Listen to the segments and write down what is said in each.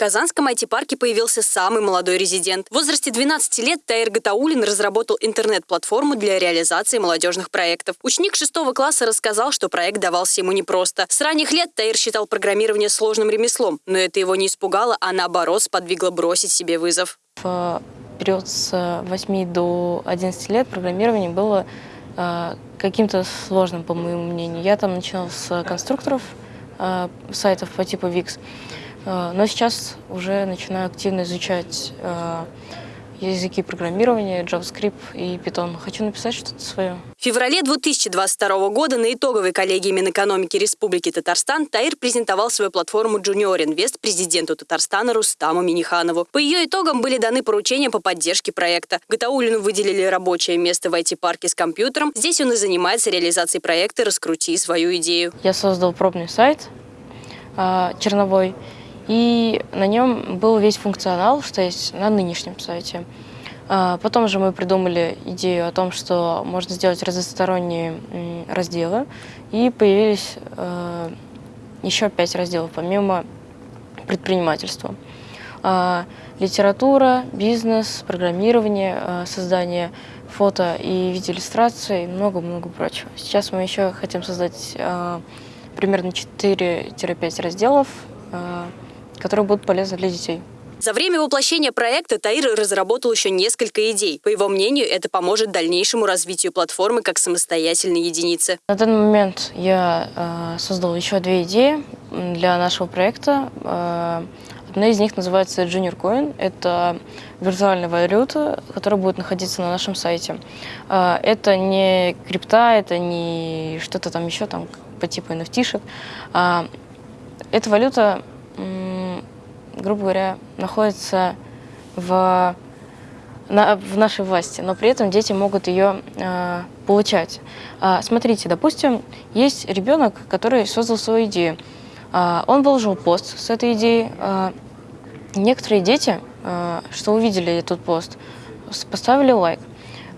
Казанском IT-парке появился самый молодой резидент. В возрасте 12 лет Таир Гатаулин разработал интернет-платформу для реализации молодежных проектов. Ученик шестого класса рассказал, что проект давался ему непросто. С ранних лет Таир считал программирование сложным ремеслом, но это его не испугало, а наоборот сподвигло бросить себе вызов. В период с 8 до 11 лет программирование было э, каким-то сложным, по моему мнению. Я там начинал с конструкторов, Э, сайтов по типу Wix. Э, но сейчас уже начинаю активно изучать э, языки программирования, JavaScript и Python. Хочу написать что-то свое. В феврале 2022 года на итоговой коллегии Минэкономики Республики Татарстан Таир презентовал свою платформу Junior Invest президенту Татарстана Рустаму Миниханову. По ее итогам были даны поручения по поддержке проекта. Гатаулину выделили рабочее место в IT-парке с компьютером. Здесь он и занимается реализацией проекта «Раскрути свою идею». Я создал пробный сайт э, черновой, и на нем был весь функционал, что есть на нынешнем сайте. А, потом же мы придумали идею о том, что можно сделать разносторонние разделы, и появились э, еще пять разделов, помимо предпринимательства. А, литература, бизнес, программирование, создание фото и видеоиллюстраций и много-много прочего. Сейчас мы еще хотим создать примерно 4-5 разделов, которые будут полезны для детей. За время воплощения проекта Таир разработал еще несколько идей. По его мнению, это поможет дальнейшему развитию платформы как самостоятельной единицы. На данный момент я э, создал еще две идеи для нашего проекта. Э, одна из них называется Junior Coin. Это виртуальная валюта, которая будет находиться на нашем сайте. Э, это не крипта, это не что-то там еще там по типу NFT-шек. Э, эта валюта грубо говоря, находится в, на, в нашей власти, но при этом дети могут ее э, получать. А, смотрите, допустим, есть ребенок, который создал свою идею. А, он выложил пост с этой идеей. А, некоторые дети, а, что увидели этот пост, поставили лайк.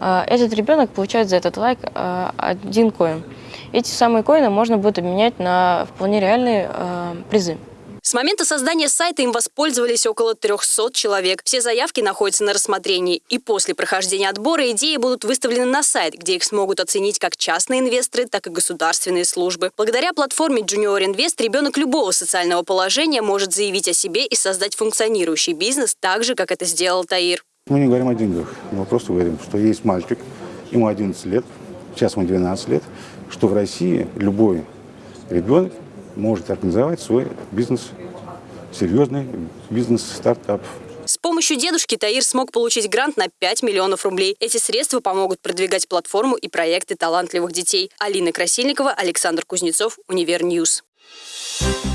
А, этот ребенок получает за этот лайк а, один коин. Эти самые коины можно будет обменять на вполне реальные а, призы. С момента создания сайта им воспользовались около 300 человек. Все заявки находятся на рассмотрении. И после прохождения отбора идеи будут выставлены на сайт, где их смогут оценить как частные инвесторы, так и государственные службы. Благодаря платформе Junior Invest ребенок любого социального положения может заявить о себе и создать функционирующий бизнес так же, как это сделал Таир. Мы не говорим о деньгах, мы просто говорим, что есть мальчик, ему 11 лет, сейчас ему 12 лет, что в России любой ребенок может организовать свой бизнес, серьезный бизнес-стартап. С помощью дедушки Таир смог получить грант на 5 миллионов рублей. Эти средства помогут продвигать платформу и проекты талантливых детей. Алина Красильникова, Александр Кузнецов, UniverNews. News.